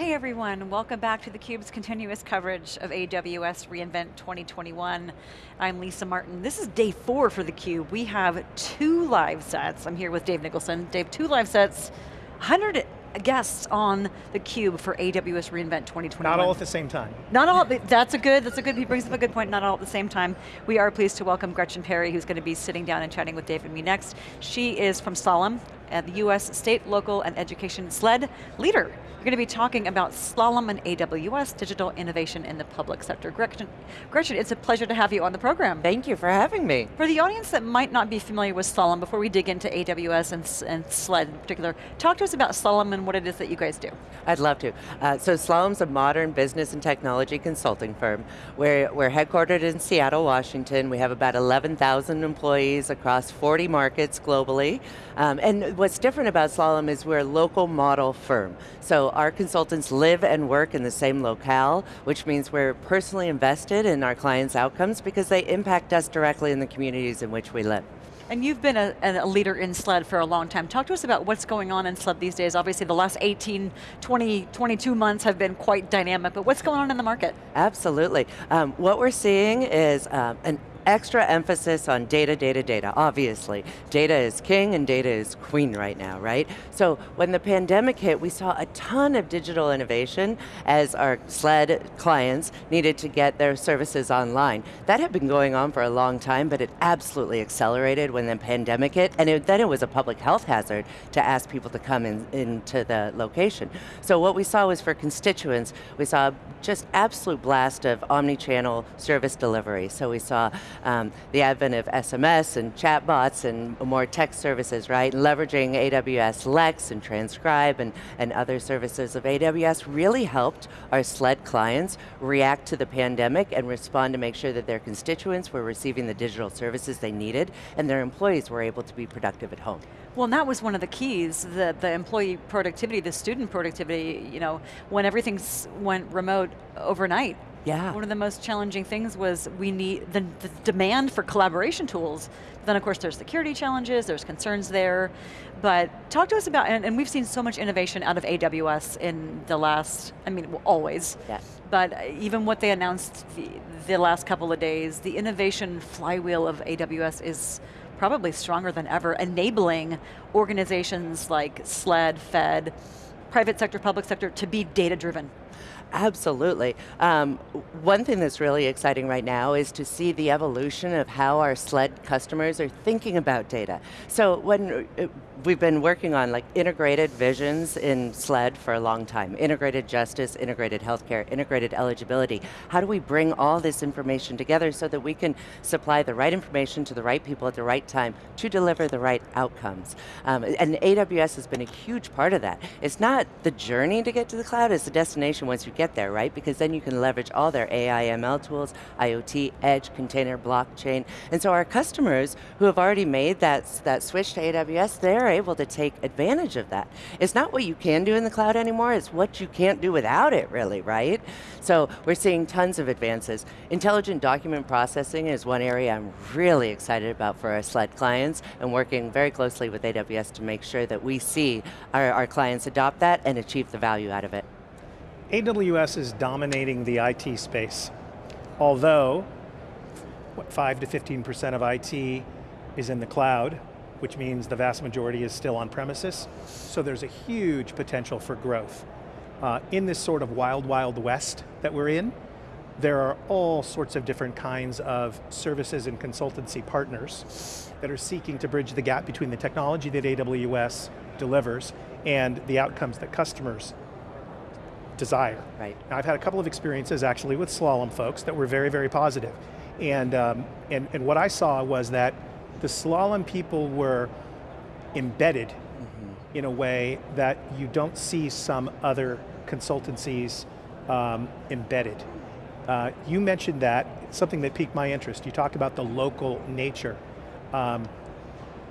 Hey everyone, welcome back to theCUBE's continuous coverage of AWS reInvent 2021. I'm Lisa Martin. This is day four for theCUBE. We have two live sets. I'm here with Dave Nicholson. Dave, two live sets, 100 guests on theCUBE for AWS reInvent 2021. Not all at the same time. Not all, that's a good, that's a good, he brings up a good point, not all at the same time. We are pleased to welcome Gretchen Perry, who's going to be sitting down and chatting with Dave and me next. She is from Slalom, uh, the US State, Local, and Education SLED leader. We're going to be talking about Slalom and AWS, digital innovation in the public sector. Gretchen, Gretchen, it's a pleasure to have you on the program. Thank you for having me. For the audience that might not be familiar with Slalom, before we dig into AWS and, and SLED in particular, talk to us about Slalom and what it is that you guys do. I'd love to. Uh, so Slalom's a modern business and technology consulting firm. We're, we're headquartered in Seattle, Washington. We have about 11,000 employees across 40 markets globally. Um, and what's different about Slalom is we're a local model firm. So our consultants live and work in the same locale, which means we're personally invested in our clients' outcomes because they impact us directly in the communities in which we live. And you've been a, a, leader in SLED for a long time. Talk to us about what's going on in SLED these days. Obviously the last 18, 20, 22 months have been quite dynamic, but what's going on in the market? Absolutely. Um, what we're seeing is um, an extra emphasis on data, data, data, obviously. Data is king and data is queen right now, right? So when the pandemic hit, we saw a ton of digital innovation as our SLED clients needed to get their services online. That had been going on for a long time, but it absolutely accelerated when the pandemic hit, and it, then it was a public health hazard to ask people to come in, into the location. So what we saw was for constituents, we saw just absolute blast of omni-channel service delivery. So we saw um, the advent of SMS and chatbots and more text services, right? Leveraging AWS Lex and Transcribe and, and other services of AWS really helped our SLED clients react to the pandemic and respond to make sure that their constituents were receiving the digital services they needed and their employees were able to be productive at home. Well, and that was one of the keys, the, the employee productivity, the student productivity, you know, when everything went remote overnight, yeah. One of the most challenging things was we need the, the, demand for collaboration tools. Then of course there's security challenges, there's concerns there. But talk to us about, and, and we've seen so much innovation out of AWS in the last, I mean, always. Yes. But even what they announced the, the last couple of days, the innovation flywheel of AWS is probably stronger than ever, enabling organizations like SLED, Fed, private sector, public sector to be data driven. Absolutely. Um, one thing that's really exciting right now is to see the evolution of how our SLED customers are thinking about data. So when uh, we've been working on like integrated visions in SLED for a long time. Integrated justice, integrated healthcare, integrated eligibility. How do we bring all this information together so that we can supply the right information to the right people at the right time to deliver the right outcomes? Um, and AWS has been a huge part of that. It's not the journey to get to the cloud, it's the destination once you get there, right? Because then you can leverage all their AI, ML tools, IoT, edge, container, blockchain. And so our customers who have already made that, that switch to AWS, they're able to take advantage of that. It's not what you can do in the cloud anymore, it's what you can't do without it really, right? So we're seeing tons of advances. Intelligent document processing is one area I'm really excited about for our SLED clients and working very closely with AWS to make sure that we see our, our clients adopt that and achieve the value out of it. AWS is dominating the IT space. Although, what, 5 to 15% of IT is in the cloud, which means the vast majority is still on premises. So there's a huge potential for growth. Uh, in this sort of wild, wild west that we're in, there are all sorts of different kinds of services and consultancy partners that are seeking to bridge the gap between the technology that AWS delivers and the outcomes that customers desire. Right. Now I've had a couple of experiences actually with Slalom folks that were very, very positive. And, um, and, and what I saw was that the slalom people were embedded mm -hmm. in a way that you don't see some other consultancies um, embedded. Uh, you mentioned that, something that piqued my interest. You talked about the local nature. Um,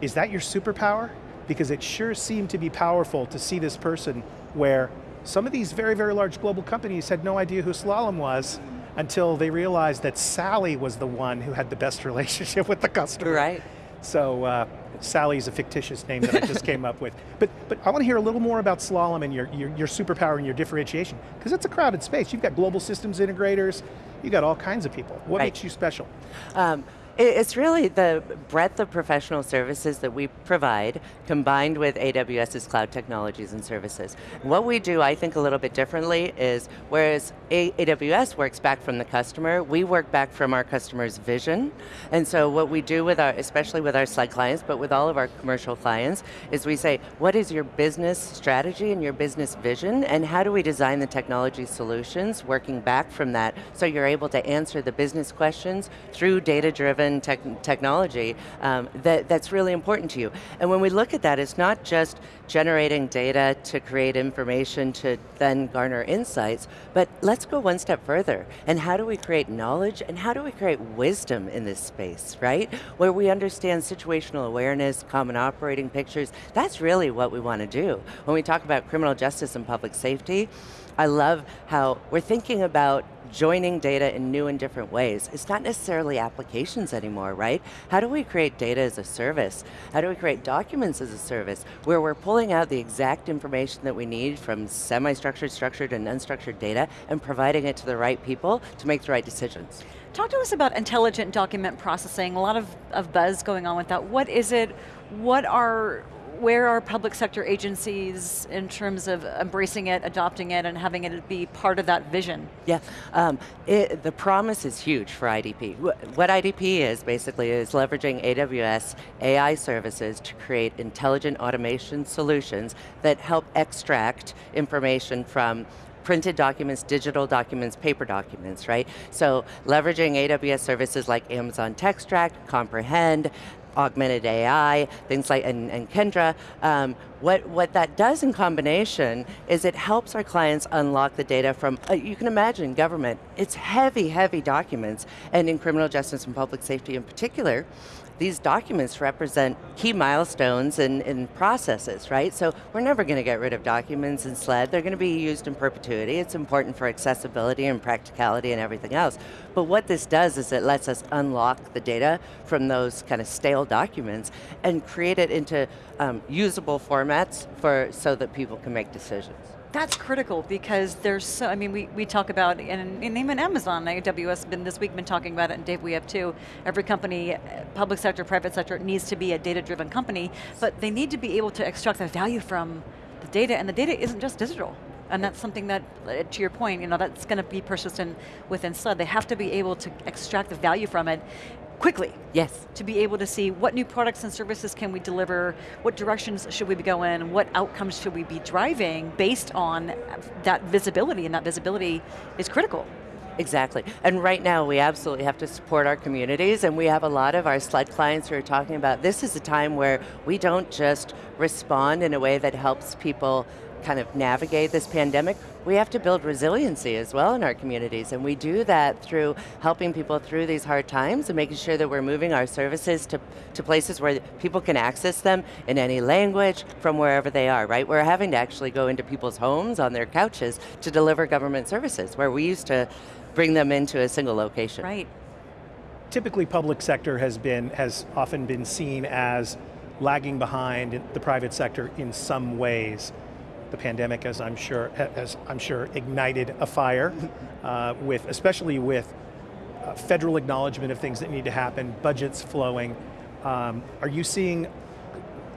is that your superpower? Because it sure seemed to be powerful to see this person where some of these very, very large global companies had no idea who Slalom was until they realized that Sally was the one who had the best relationship with the customer. Right. So uh, Sally's a fictitious name that I just came up with. But, but I want to hear a little more about Slalom and your, your, your superpower and your differentiation, because it's a crowded space. You've got global systems integrators, you've got all kinds of people. What right. makes you special? Um, it's really the breadth of professional services that we provide combined with AWS's cloud technologies and services. What we do, I think, a little bit differently is, whereas AWS works back from the customer, we work back from our customer's vision. And so what we do with our, especially with our SLED clients, but with all of our commercial clients, is we say, what is your business strategy and your business vision, and how do we design the technology solutions working back from that so you're able to answer the business questions through tech technology um, that, that's really important to you. And when we look at that, it's not just generating data to create information to then garner insights, but let's go one step further. And how do we create knowledge and how do we create wisdom in this space, right? Where we understand situational awareness, common operating pictures, that's really what we want to do. When we talk about criminal justice and public safety, I love how we're thinking about joining data in new and different ways. It's not necessarily applications anymore, right? How do we create data as a service? How do we create documents as a service where we're pulling out the exact information that we need from semi-structured, structured, and unstructured data and providing it to the right people to make the right decisions. Talk to us about intelligent document processing, a lot of, of buzz going on with that. What is it, what are, where are public sector agencies in terms of embracing it, adopting it, and having it be part of that vision? Yeah, um, it, the promise is huge for IDP. What IDP is basically is leveraging AWS AI services to create intelligent automation solutions that help extract information from printed documents, digital documents, paper documents, right? So leveraging AWS services like Amazon Textract, Comprehend, augmented AI, things like, and, and Kendra, um, what, what that does in combination is it helps our clients unlock the data from, uh, you can imagine government, it's heavy, heavy documents, and in criminal justice and public safety in particular, these documents represent key milestones and, and processes, right? So we're never going to get rid of documents in SLED. They're going to be used in perpetuity. It's important for accessibility and practicality and everything else. But what this does is it lets us unlock the data from those kind of stale documents and create it into um, usable formats for so that people can make decisions. That's critical because there's so, I mean, we, we talk about, and, and even Amazon, AWS been this week been talking about it, and Dave, we have too. Every company, public sector, private sector, needs to be a data-driven company, but they need to be able to extract the value from the data, and the data isn't just digital. And that's something that, uh, to your point, you know, that's going to be persistent within SLED. They have to be able to extract the value from it quickly. Yes. To be able to see what new products and services can we deliver, what directions should we be going, what outcomes should we be driving based on that visibility, and that visibility is critical. Exactly, and right now we absolutely have to support our communities and we have a lot of our SLED clients who are talking about this is a time where we don't just respond in a way that helps people kind of navigate this pandemic, we have to build resiliency as well in our communities, and we do that through helping people through these hard times and making sure that we're moving our services to, to places where people can access them in any language from wherever they are, right? We're having to actually go into people's homes on their couches to deliver government services, where we used to bring them into a single location. Right. Typically public sector has been, has often been seen as lagging behind the private sector in some ways the pandemic, as I'm sure, as I'm sure ignited a fire, uh, with especially with uh, federal acknowledgement of things that need to happen, budgets flowing. Um, are you seeing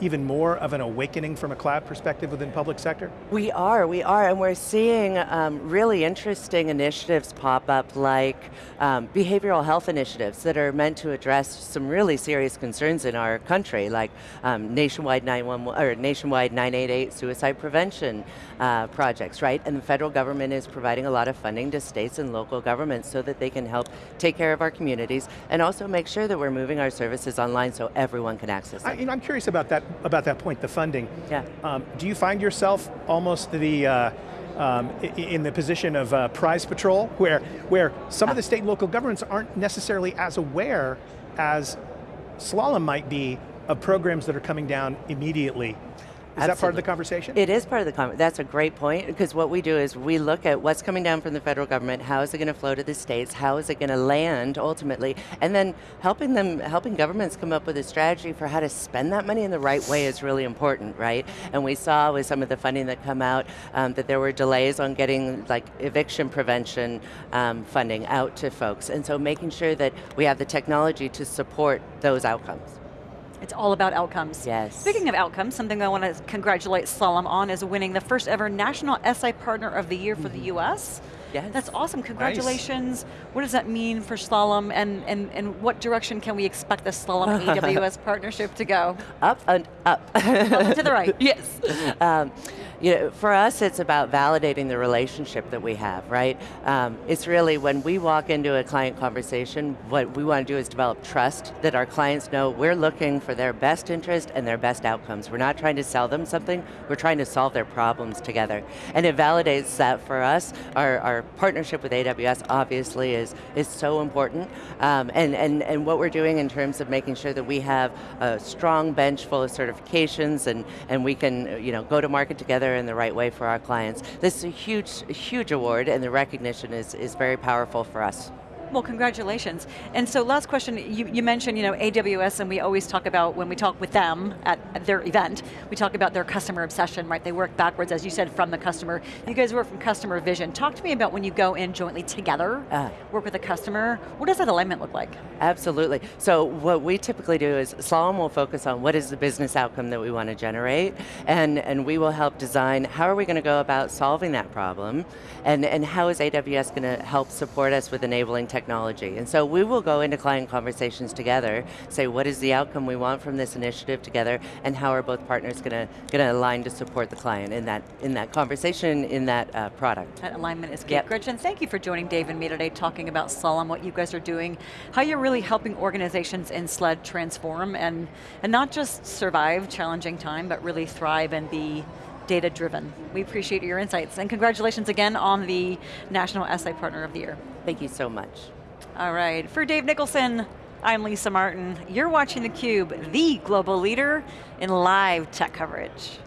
even more of an awakening from a cloud perspective within public sector? We are, we are, and we're seeing um, really interesting initiatives pop up like um, behavioral health initiatives that are meant to address some really serious concerns in our country, like um, nationwide 911, or nationwide 988 suicide prevention uh, projects, right? And the federal government is providing a lot of funding to states and local governments so that they can help take care of our communities and also make sure that we're moving our services online so everyone can access them. I, you know, I'm curious about that about that point, the funding. Yeah. Um, do you find yourself almost the, uh, um, in the position of uh, prize patrol, where, where some of the state and local governments aren't necessarily as aware as Slalom might be of programs that are coming down immediately Is that part of the conversation? It is part of the conversation. That's a great point because what we do is we look at what's coming down from the federal government, how is it going to flow to the states, how is it going to land ultimately, and then helping them, helping governments come up with a strategy for how to spend that money in the right way is really important, right? And we saw with some of the funding that come out um, that there were delays on getting like eviction prevention um, funding out to folks, and so making sure that we have the technology to support those outcomes. It's all about outcomes. Yes. Speaking of outcomes, something I want to congratulate Slalom on is winning the first ever National SI Partner of the Year for the US. Yes. That's awesome, congratulations. What does that mean for Slalom and, and, and what direction can we expect the Slalom AWS partnership to go? Up and up. Up and to the right. yes. Um, you know, for us, it's about validating the relationship that we have, right? Um, it's really when we walk into a client conversation, what we want to do is develop trust that our clients know we're looking for their best interest and their best outcomes. We're not trying to sell them something, we're trying to solve their problems together. And it validates that for us. Our, our partnership with AWS obviously is, is so important. Um, and, and, and what we're doing in terms of making sure that we have a strong bench full of certifications and, and we can you know, go to market together in the right way for our clients. This is a huge, huge award and the recognition is, is very powerful for us. Well, congratulations. And so last question, you, you mentioned you know, AWS and we always talk about, when we talk with them at, at their event, we talk about their customer obsession, right? They work backwards, as you said, from the customer. You guys work from customer vision. Talk to me about when you go in jointly together, Ah. work with a customer, what does that alignment look like? Absolutely. So what we typically do is Slalom will focus on what is the business outcome that we want to generate, and, and we will help design how are we going to go about solving that problem, and, and how is AWS going to help support us with enabling technology. And so we will go into client conversations together, say what is the outcome we want from this initiative together, and how are both partners going to, going to align to support the client in that, in that conversation, in that uh, product. That alignment is key. Yep. Gretchen, thank you for joining Dave and me today talking about Slalom, what you guys are doing, how you're really helping organizations in SLED transform and, and not just survive challenging time, but really thrive and be data driven. We appreciate your insights and congratulations again on the National SI Partner of the Year. Thank you so much. All right, for Dave Nicholson, I'm Lisa Martin. You're watching theCUBE, the global leader in live tech coverage.